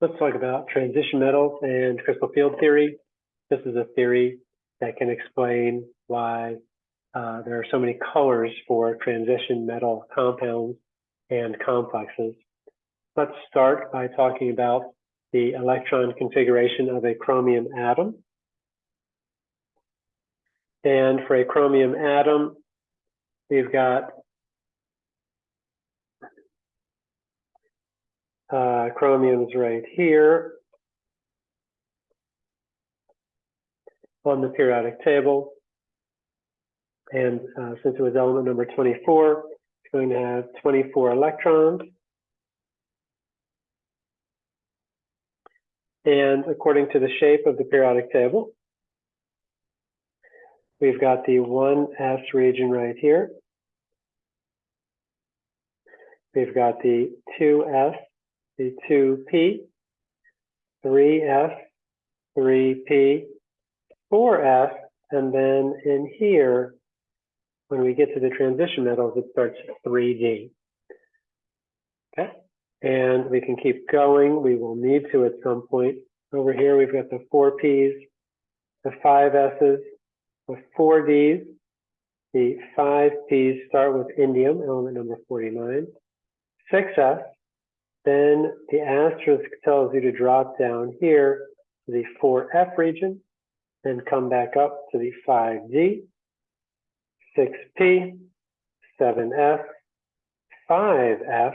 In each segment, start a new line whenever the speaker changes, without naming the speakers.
Let's talk about transition metals and crystal field theory. This is a theory that can explain why uh, there are so many colors for transition metal compounds and complexes. Let's start by talking about the electron configuration of a chromium atom. And for a chromium atom, we've got uh, is right here on the periodic table. And uh, since it was element number 24, it's going to have 24 electrons. And according to the shape of the periodic table, we've got the 1s region right here. We've got the 2s, the 2p, 3s, 3p, 4s, and then in here, when we get to the transition metals, it starts 3D. Okay, and we can keep going. We will need to at some point. Over here, we've got the four Ps, the five S's, the four Ds. The five Ps start with indium, element number 49. 6S, then the asterisk tells you to drop down here to the 4F region, then come back up to the 5D, 6P, 7F, 5F,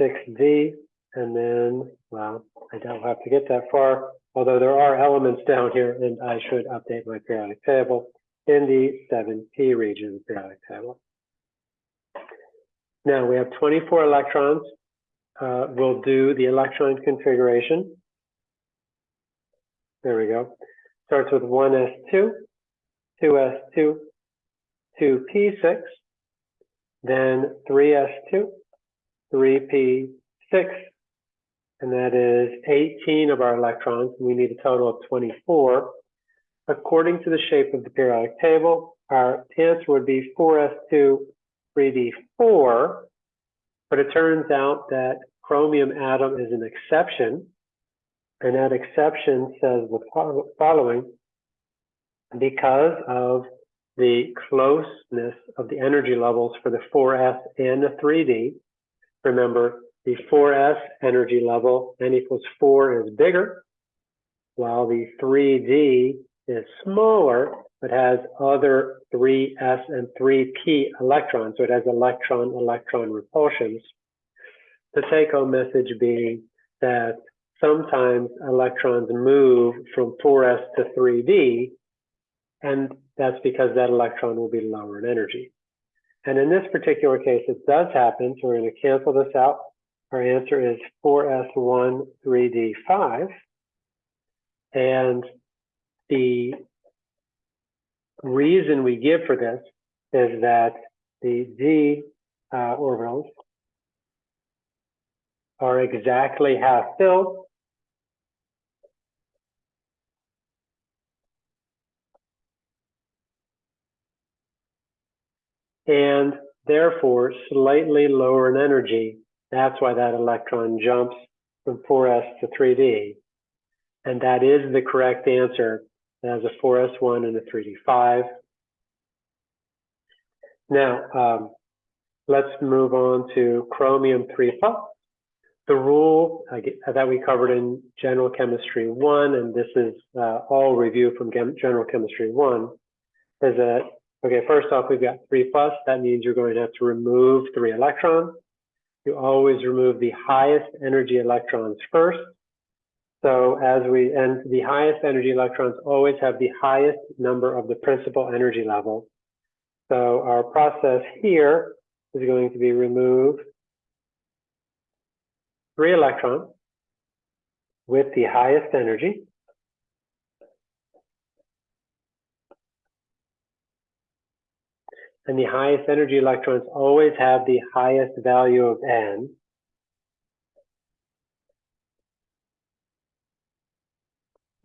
6D, and then, well, I don't have to get that far, although there are elements down here, and I should update my periodic table in the 7P region periodic table. Now we have 24 electrons. Uh, we'll do the electron configuration. There we go. Starts with 1s2, 2s2, 2p6, then 3s2, 3p6, and that is 18 of our electrons. We need a total of 24. According to the shape of the periodic table, our answer would be 4s2, 3d4, but it turns out that chromium atom is an exception, and that exception says the following, because of the closeness of the energy levels for the 4s and the 3d, remember the 4s energy level, n equals 4 is bigger, while the 3d is smaller, but has other 3s and 3p electrons, so it has electron-electron repulsions. The take-home message being that sometimes electrons move from 4s to 3d, and that's because that electron will be lower in energy. And in this particular case, it does happen, so we're going to cancel this out. Our answer is 4s1 3d5. And the reason we give for this is that the d uh, orbitals are exactly half filled. And therefore slightly lower in energy. That's why that electron jumps from 4s to 3d. And that is the correct answer it has a 4S1 and a 3D5. Now, um, let's move on to chromium 3 plus. The rule that we covered in General Chemistry 1, and this is uh, all review from General Chemistry 1, is that, okay, first off, we've got 3 plus. That means you're going to have to remove 3 electrons. You always remove the highest energy electrons first. So as we, and the highest energy electrons always have the highest number of the principal energy level. So our process here is going to be remove three electrons with the highest energy. And the highest energy electrons always have the highest value of n.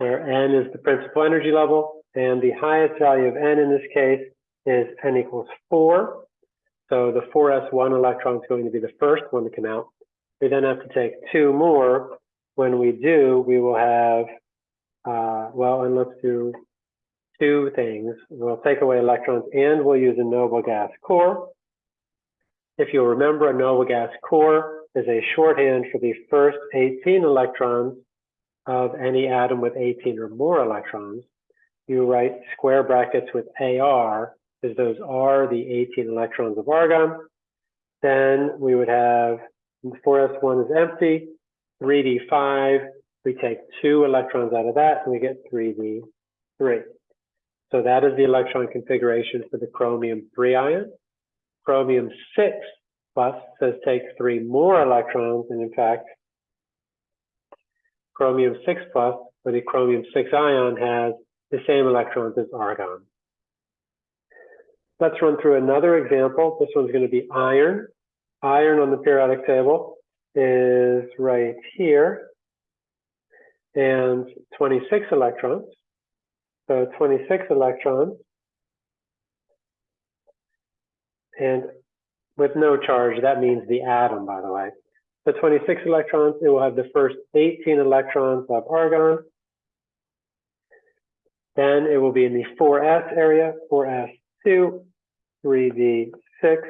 where n is the principal energy level, and the highest value of n in this case is n equals 4. So the 4s1 electron is going to be the first one to come out. We then have to take two more. When we do, we will have, uh, well, and let's do two things. We'll take away electrons and we'll use a noble gas core. If you'll remember, a noble gas core is a shorthand for the first 18 electrons of any atom with 18 or more electrons. You write square brackets with AR, because those are the 18 electrons of argon. Then we would have 4s1 is empty, 3d5, we take two electrons out of that and we get 3d3. So that is the electron configuration for the chromium 3 ion. Chromium 6 plus says take three more electrons, and in fact, chromium 6 plus, or the chromium 6 ion, has the same electrons as argon. Let's run through another example. This one's going to be iron. Iron on the periodic table is right here, and 26 electrons. So 26 electrons. And with no charge, that means the atom, by the way. So 26 electrons, it will have the first 18 electrons of argon. Then it will be in the 4s area, 4s2, 3d6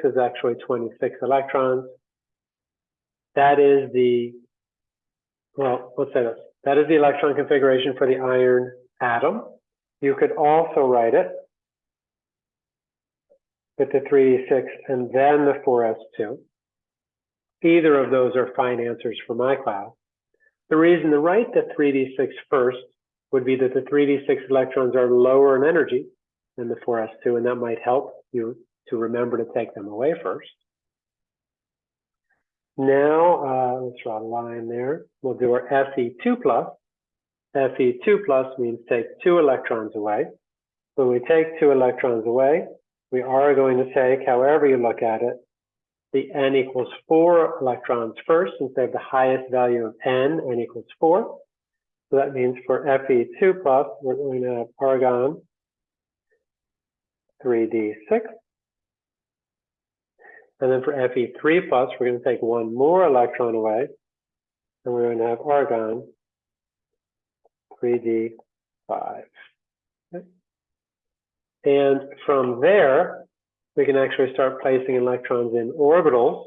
is actually 26 electrons. That is the, well, let's say this. That is the electron configuration for the iron atom. You could also write it with the 3d6 and then the 4s2. Either of those are fine answers for my class. The reason to write the 3d6 first would be that the 3d6 electrons are lower in energy than the 4s2, and that might help you to remember to take them away first. Now, uh, let's draw a line there. We'll do our Fe2 plus. Fe2 plus means take two electrons away. When we take two electrons away, we are going to take, however you look at it, the n equals 4 electrons first, since they have the highest value of n, n equals 4. So that means for Fe2 plus, we're going to have argon 3d6. And then for Fe3 plus, we're going to take one more electron away, and we're going to have argon 3d5. Okay. And from there, we can actually start placing electrons in orbitals.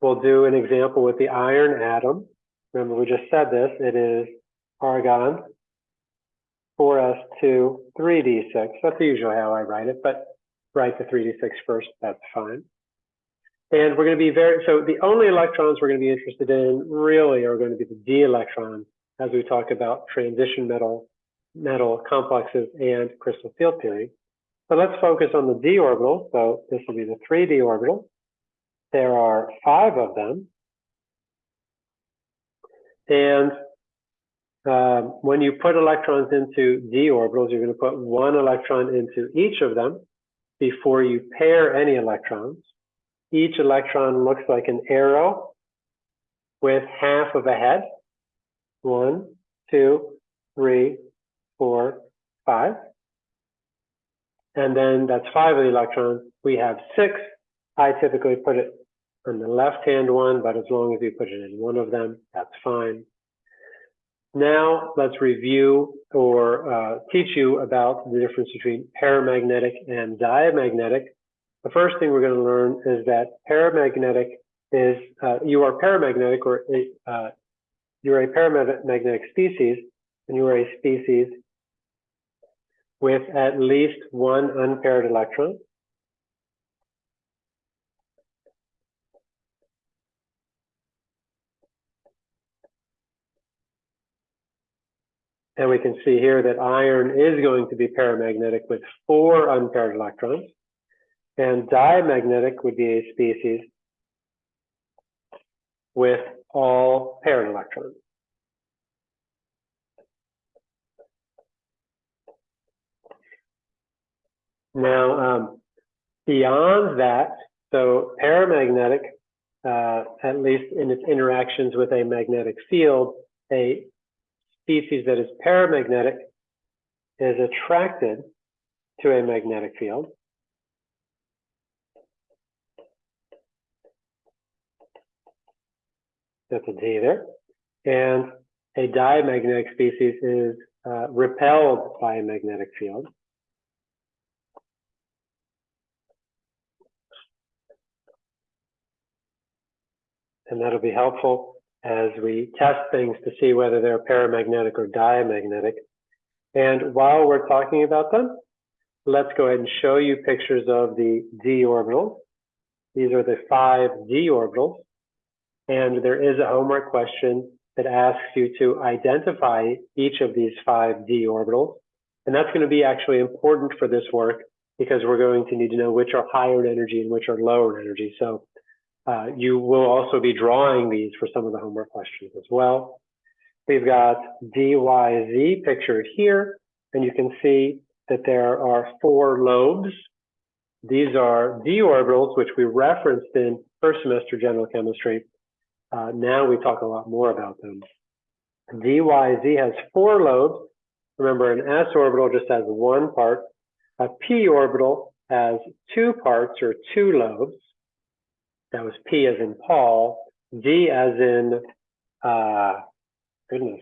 We'll do an example with the iron atom. Remember, we just said this. It is argon 4s2 3d6. That's usually how I write it, but write the 3d6 first. That's fine. And we're going to be very, so the only electrons we're going to be interested in really are going to be the d electrons as we talk about transition metal, metal complexes and crystal field theory. So let's focus on the d orbital. So this will be the 3d orbital. There are five of them. And um, when you put electrons into d orbitals, you're going to put one electron into each of them before you pair any electrons. Each electron looks like an arrow with half of a head. One, two, three, four, five. And then that's five of the electrons. We have six. I typically put it on the left-hand one, but as long as you put it in one of them, that's fine. Now let's review or uh, teach you about the difference between paramagnetic and diamagnetic the first thing we're going to learn is that paramagnetic is, uh, you are paramagnetic or uh, you're a paramagnetic species and you are a species with at least one unpaired electron. And we can see here that iron is going to be paramagnetic with four unpaired electrons. And diamagnetic would be a species with all paired electrons. Now, um, beyond that, so paramagnetic, uh, at least in its interactions with a magnetic field, a species that is paramagnetic is attracted to a magnetic field. That's a D there. And a diamagnetic species is uh, repelled by a magnetic field. And that'll be helpful as we test things to see whether they're paramagnetic or diamagnetic. And while we're talking about them, let's go ahead and show you pictures of the d orbitals. These are the five d orbitals. And there is a homework question that asks you to identify each of these five d orbitals. And that's going to be actually important for this work because we're going to need to know which are higher in energy and which are lower in energy. So uh, you will also be drawing these for some of the homework questions as well. We've got DYZ pictured here, and you can see that there are four lobes. These are d orbitals, which we referenced in first semester general chemistry. Uh, now we talk a lot more about them. DYZ has four lobes. Remember, an s orbital just has one part. A p orbital has two parts or two lobes. That was P as in Paul, D as in, uh, goodness,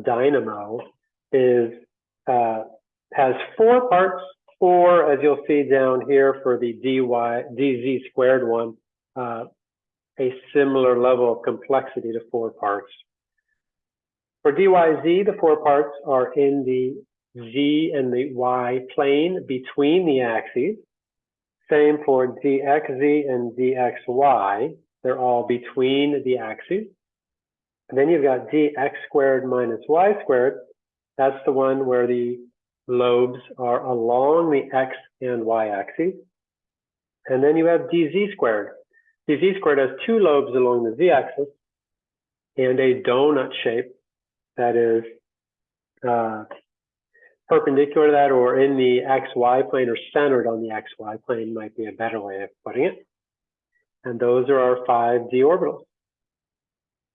dynamo is, uh, has four parts, four, as you'll see down here for the dy, dz squared one, uh, a similar level of complexity to four parts. For dyz, the four parts are in the z and the y plane between the axes. Same for dxz and dxy. They're all between the axes. And then you've got dx squared minus y squared. That's the one where the lobes are along the x and y axes. And then you have dz squared. dz squared has two lobes along the z-axis and a donut shape that is uh, perpendicular to that or in the xy plane or centered on the xy plane might be a better way of putting it. And those are our five d orbitals.